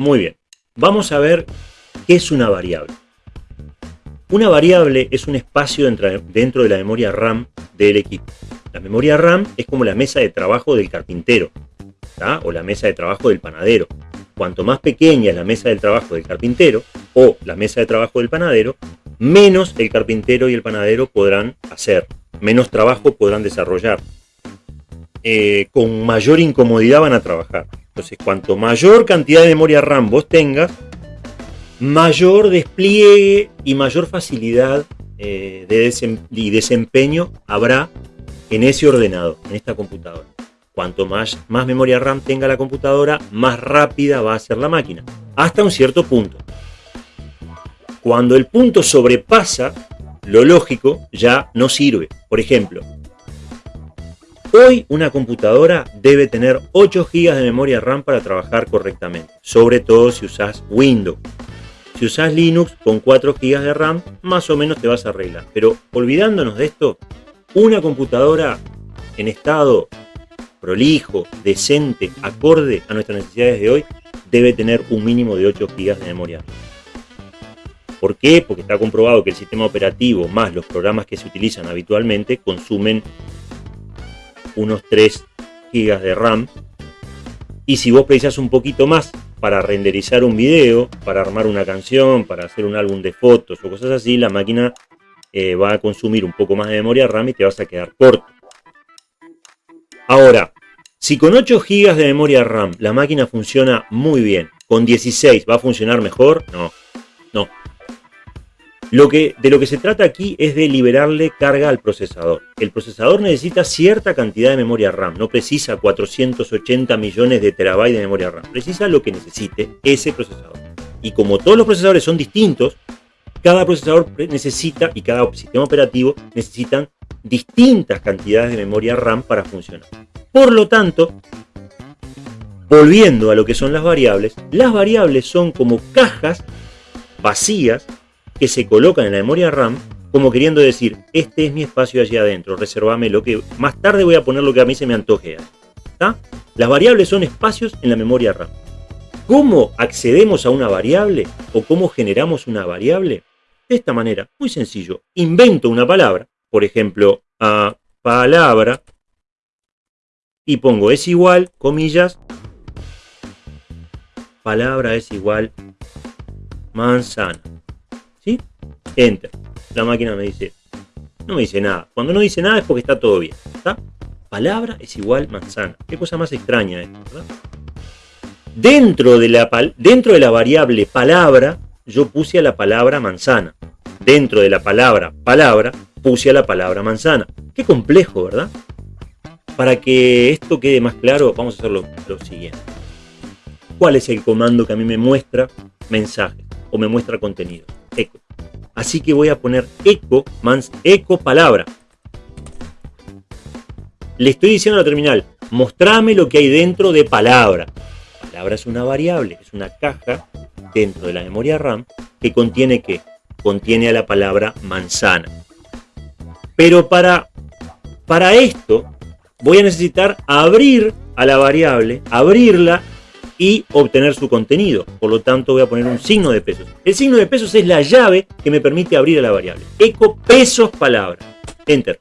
Muy bien. Vamos a ver qué es una variable. Una variable es un espacio dentro de la memoria RAM del equipo. La memoria RAM es como la mesa de trabajo del carpintero, o la mesa de trabajo del panadero. Cuanto más pequeña es la mesa del trabajo del carpintero, o la mesa de trabajo del panadero, menos el carpintero y el panadero podrán hacer, menos trabajo podrán desarrollar. Eh, con mayor incomodidad van a trabajar. Entonces, cuanto mayor cantidad de memoria RAM vos tengas, mayor despliegue y mayor facilidad eh, de y desempeño habrá en ese ordenador, en esta computadora. Cuanto más, más memoria RAM tenga la computadora, más rápida va a ser la máquina, hasta un cierto punto. Cuando el punto sobrepasa, lo lógico ya no sirve. Por ejemplo, hoy una computadora debe tener 8 GB de memoria RAM para trabajar correctamente, sobre todo si usas Windows. Si usas Linux con 4 GB de RAM, más o menos te vas a arreglar. Pero olvidándonos de esto, una computadora en estado prolijo, decente, acorde a nuestras necesidades de hoy, debe tener un mínimo de 8 GB de memoria RAM. ¿Por qué? Porque está comprobado que el sistema operativo más los programas que se utilizan habitualmente consumen unos 3 GB de RAM. Y si vos precisas un poquito más para renderizar un video, para armar una canción, para hacer un álbum de fotos o cosas así, la máquina eh, va a consumir un poco más de memoria RAM y te vas a quedar corto. Ahora, si con 8 GB de memoria RAM la máquina funciona muy bien, con 16 va a funcionar mejor, no, lo que, de lo que se trata aquí es de liberarle carga al procesador. El procesador necesita cierta cantidad de memoria RAM, no precisa 480 millones de terabytes de memoria RAM, precisa lo que necesite ese procesador. Y como todos los procesadores son distintos, cada procesador necesita y cada sistema operativo necesitan distintas cantidades de memoria RAM para funcionar. Por lo tanto, volviendo a lo que son las variables, las variables son como cajas vacías que se colocan en la memoria RAM como queriendo decir, este es mi espacio allí adentro, reservame lo que más tarde voy a poner lo que a mí se me antoje. Las variables son espacios en la memoria RAM. ¿Cómo accedemos a una variable o cómo generamos una variable? De esta manera, muy sencillo, invento una palabra, por ejemplo, a palabra, y pongo es igual, comillas, palabra es igual manzana. Enter. La máquina me dice, no me dice nada. Cuando no dice nada es porque está todo bien. Palabra es igual manzana. Qué cosa más extraña esto, Dentro de, la, dentro de la variable palabra, yo puse a la palabra manzana. Dentro de la palabra palabra, puse a la palabra manzana. Qué complejo, ¿verdad? Para que esto quede más claro, vamos a hacer lo, lo siguiente. ¿Cuál es el comando que a mí me muestra mensajes o me muestra contenido? Así que voy a poner eco, mans, eco palabra. Le estoy diciendo a la terminal, mostrame lo que hay dentro de palabra. Palabra es una variable, es una caja dentro de la memoria RAM que contiene qué? Contiene a la palabra manzana. Pero para, para esto voy a necesitar abrir a la variable, abrirla y obtener su contenido. Por lo tanto, voy a poner un signo de pesos. El signo de pesos es la llave que me permite abrir a la variable. Eco pesos palabra. Enter.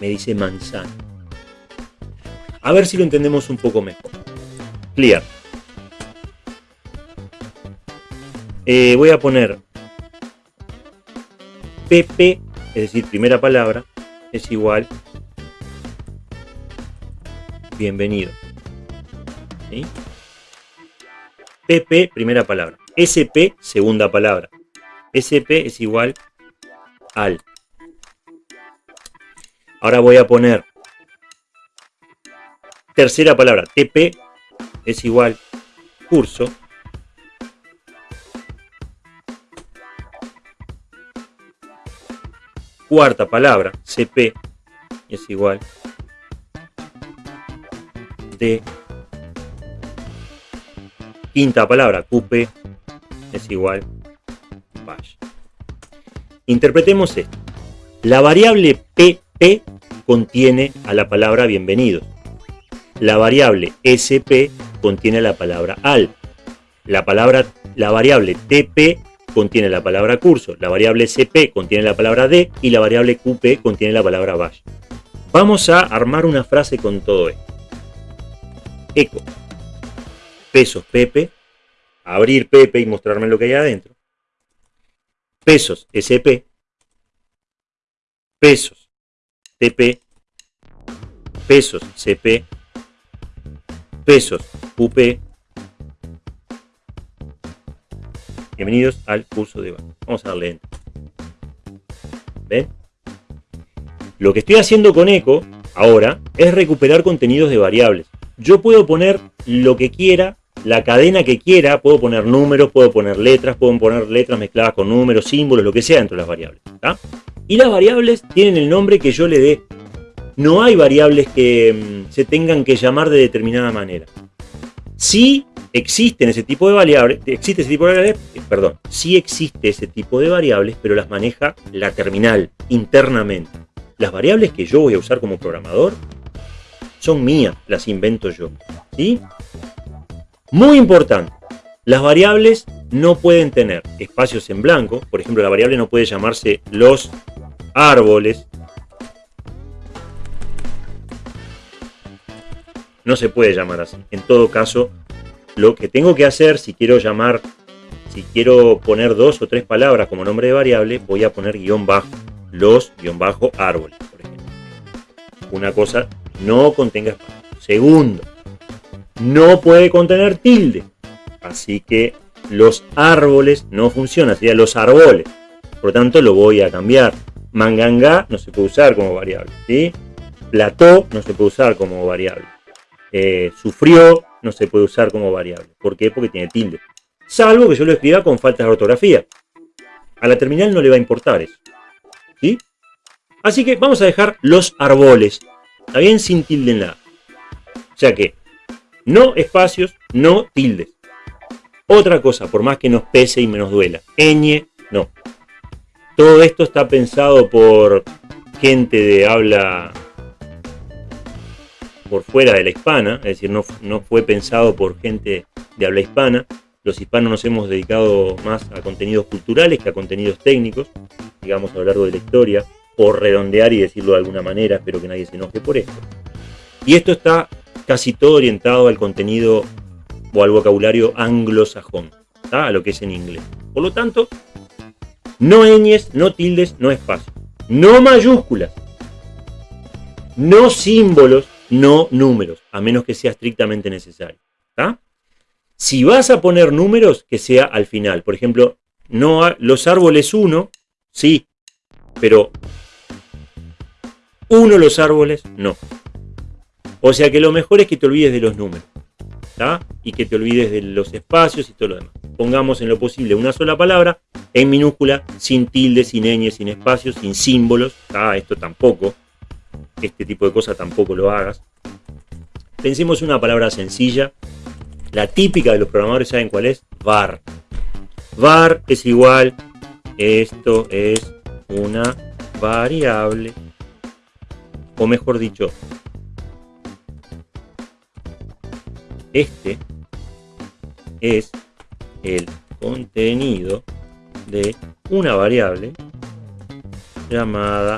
Me dice manzana. A ver si lo entendemos un poco mejor. Clear. Eh, voy a poner pp, es decir, primera palabra, es igual bienvenido. ¿Sí? PP, primera palabra. SP, segunda palabra. SP es igual al. Ahora voy a poner tercera palabra. TP es igual curso. Cuarta palabra, CP es igual de Quinta palabra, cupe es igual bash. Interpretemos esto. La variable pp contiene a la palabra bienvenido. La variable sp contiene a la palabra al. la palabra, la variable TP contiene la palabra curso, la variable CP contiene la palabra D y la variable QP contiene la palabra bash. Vamos a armar una frase con todo esto. Eco. Pesos Pepe. Abrir Pepe y mostrarme lo que hay adentro. Pesos SP. Pesos TP. Pesos CP. Pesos UP Bienvenidos al curso de Vamos a darle enter. ¿Ven? Lo que estoy haciendo con eco ahora es recuperar contenidos de variables. Yo puedo poner lo que quiera, la cadena que quiera, puedo poner números, puedo poner letras, puedo poner letras mezcladas con números, símbolos, lo que sea dentro de las variables. Y las variables tienen el nombre que yo le dé. No hay variables que mm, se tengan que llamar de determinada manera. Sí existen ese tipo de variables, existe ese tipo de variables, eh, perdón, sí existe ese tipo de variables, pero las maneja la terminal internamente. Las variables que yo voy a usar como programador son mías, las invento yo. ¿sí? Muy importante, las variables no pueden tener espacios en blanco, por ejemplo, la variable no puede llamarse los árboles, no se puede llamar así. En todo caso, lo que tengo que hacer, si quiero llamar, si quiero poner dos o tres palabras como nombre de variable, voy a poner guion bajo, los guion bajo árboles, por ejemplo. Una cosa, no contenga espacio. Segundo, no puede contener tilde. Así que los árboles no funcionan, sería los árboles. Por lo tanto, lo voy a cambiar. Manganga no se puede usar como variable. ¿sí? Plató no se puede usar como variable. Eh, sufrió no se puede usar como variable. ¿Por qué? Porque tiene tilde. Salvo que yo lo escriba con faltas de ortografía. A la terminal no le va a importar eso. ¿Sí? Así que vamos a dejar los árboles. Está bien sin tilde en la O sea que no espacios, no tildes. Otra cosa, por más que nos pese y menos duela. Ñ, no. Todo esto está pensado por gente de habla por fuera de la hispana, es decir, no, no fue pensado por gente de habla hispana. Los hispanos nos hemos dedicado más a contenidos culturales que a contenidos técnicos, digamos, a lo largo de la historia, por redondear y decirlo de alguna manera, espero que nadie se enoje por esto. Y esto está casi todo orientado al contenido o al vocabulario anglosajón, a lo que es en inglés. Por lo tanto, no ñes, no tildes, no espacio. No mayúsculas. No símbolos no números, a menos que sea estrictamente necesario. Si vas a poner números, que sea al final. Por ejemplo, no los árboles 1, sí, pero uno los árboles, no. O sea que lo mejor es que te olvides de los números. Y que te olvides de los espacios y todo lo demás. Pongamos en lo posible una sola palabra en minúscula, sin tilde, sin ñ, sin espacios, sin símbolos. Esto tampoco este tipo de cosas tampoco lo hagas. Pensemos una palabra sencilla, la típica de los programadores, ¿saben cuál es? var. var es igual, esto es una variable, o mejor dicho, este es el contenido de una variable llamada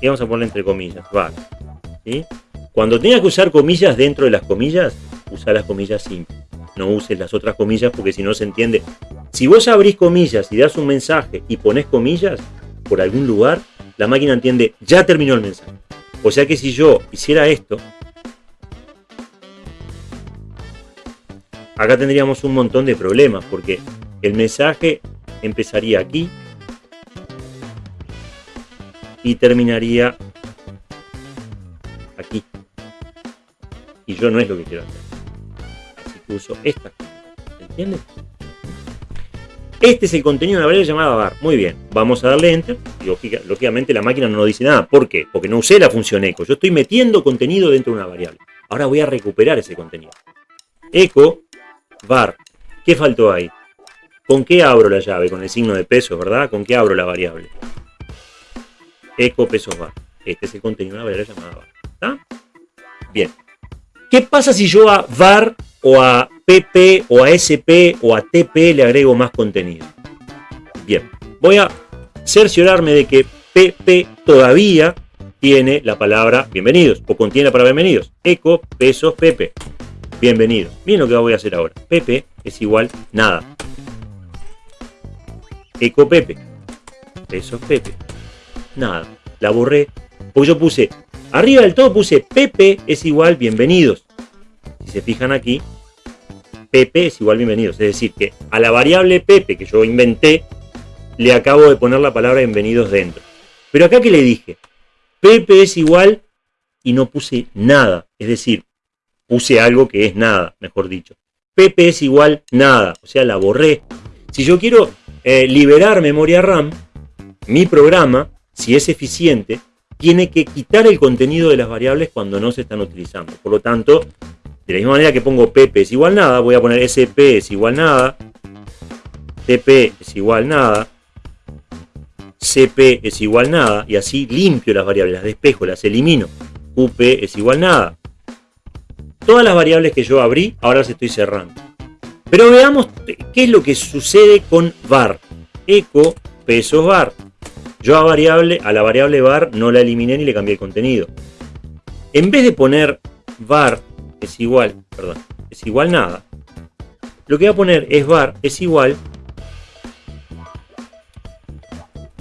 y vamos a ponerle entre comillas, var. Cuando tengas que usar comillas dentro de las comillas, usa las comillas simples. No uses las otras comillas porque si no se entiende. Si vos abrís comillas y das un mensaje y pones comillas por algún lugar, la máquina entiende, ya terminó el mensaje. O sea que si yo hiciera esto, acá tendríamos un montón de problemas porque el mensaje empezaría aquí y terminaría aquí. Y yo no es lo que quiero hacer. Así que uso esta. ¿Entiendes? Este es el contenido de una variable llamada var. Muy bien, vamos a darle enter. Y lógicamente la máquina no nos dice nada. ¿Por qué? Porque no usé la función echo. Yo estoy metiendo contenido dentro de una variable. Ahora voy a recuperar ese contenido. Echo var. ¿Qué faltó ahí? ¿Con qué abro la llave? Con el signo de peso, ¿verdad? ¿Con qué abro la variable? eco pesos bar. Este es el contenido de una variable llamada var. ¿Está? Bien. ¿Qué pasa si yo a var o a pp o a sp o a tp le agrego más contenido. Bien, voy a cerciorarme de que pp todavía tiene la palabra bienvenidos o contiene la palabra bienvenidos. Eco, pesos, pp. Bienvenidos. Miren lo que voy a hacer ahora. pp es igual nada. Eco Pepe. Pesos Pepe. Nada. La borré. Porque yo puse, arriba del todo puse Pepe es igual bienvenidos. Si se fijan aquí, Pepe es igual bienvenidos. Es decir, que a la variable Pepe que yo inventé, le acabo de poner la palabra bienvenidos dentro. Pero acá que le dije, Pepe es igual y no puse nada. Es decir, puse algo que es nada, mejor dicho. Pepe es igual nada, o sea, la borré. Si yo quiero eh, liberar memoria RAM, mi programa, si es eficiente, tiene que quitar el contenido de las variables cuando no se están utilizando. Por lo tanto, de la misma manera que pongo pp es igual nada, voy a poner sp es igual nada, tp es igual nada, cp es igual nada, y así limpio las variables, las despejo, las elimino. up es igual nada. Todas las variables que yo abrí, ahora las estoy cerrando. Pero veamos qué es lo que sucede con var. Eco pesos var. Yo a, variable, a la variable var no la eliminé ni le cambié el contenido. En vez de poner var es igual, perdón, es igual nada, lo que voy a poner es var es igual,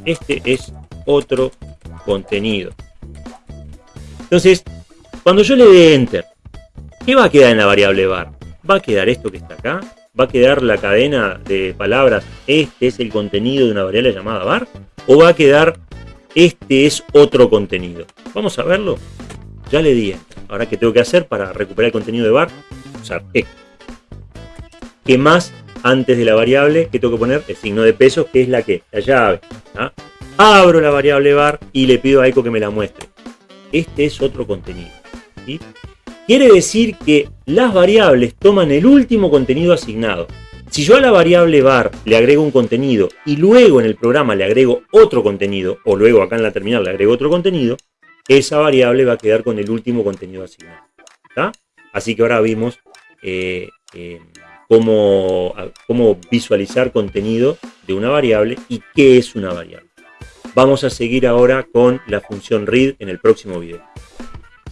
este es otro contenido. Entonces, cuando yo le dé enter, ¿qué va a quedar en la variable var? va a quedar esto que está acá, va a quedar la cadena de palabras, este es el contenido de una variable llamada var, o va a quedar este es otro contenido. Vamos a verlo. Ya le di. Ahora, ¿qué tengo que hacer para recuperar el contenido de var? Usar eco. ¿Qué más antes de la variable que tengo que poner? El signo de peso, que es la que, la llave. Abro la variable var y le pido a eco que me la muestre. Este es otro contenido. ¿sí? Quiere decir que las variables toman el último contenido asignado. Si yo a la variable var le agrego un contenido y luego en el programa le agrego otro contenido, o luego acá en la terminal le agrego otro contenido, esa variable va a quedar con el último contenido asignado. Así que ahora vimos eh, eh, cómo, cómo visualizar contenido de una variable y qué es una variable. Vamos a seguir ahora con la función read en el próximo video.